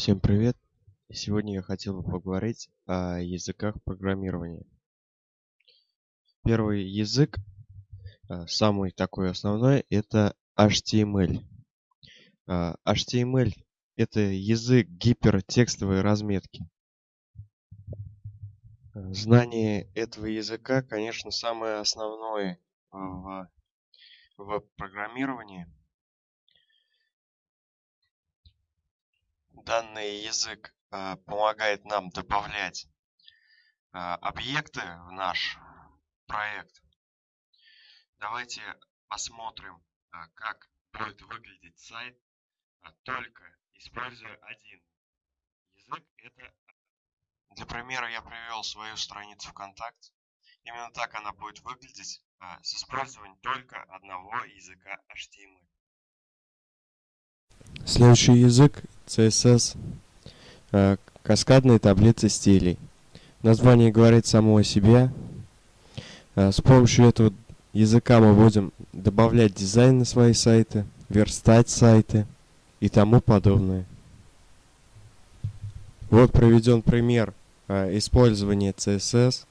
Всем привет! Сегодня я хотел бы поговорить о языках программирования. Первый язык, а, самый такой основной, это HTML. А, HTML это язык гипертекстовой разметки. Знание этого языка, конечно, самое основное в, в данный язык э, помогает нам добавлять э, объекты в наш проект. Давайте посмотрим, э, как будет выглядеть сайт, только используя один язык. Это для примера я привел свою страницу ВКонтакте. Именно так она будет выглядеть с использованием только одного языка HTML. Следующий язык CSS. Э, каскадные таблицы стилей. Название говорит само о себе. Э, с помощью этого языка мы будем добавлять дизайн на свои сайты, верстать сайты и тому подобное. Вот проведен пример э, использования CSS.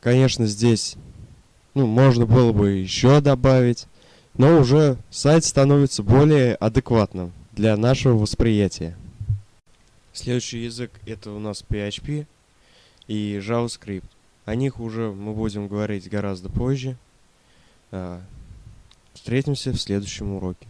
Конечно, здесь ну, можно было бы еще добавить, но уже сайт становится более адекватным для нашего восприятия. Следующий язык это у нас PHP и JavaScript. О них уже мы будем говорить гораздо позже. А, встретимся в следующем уроке.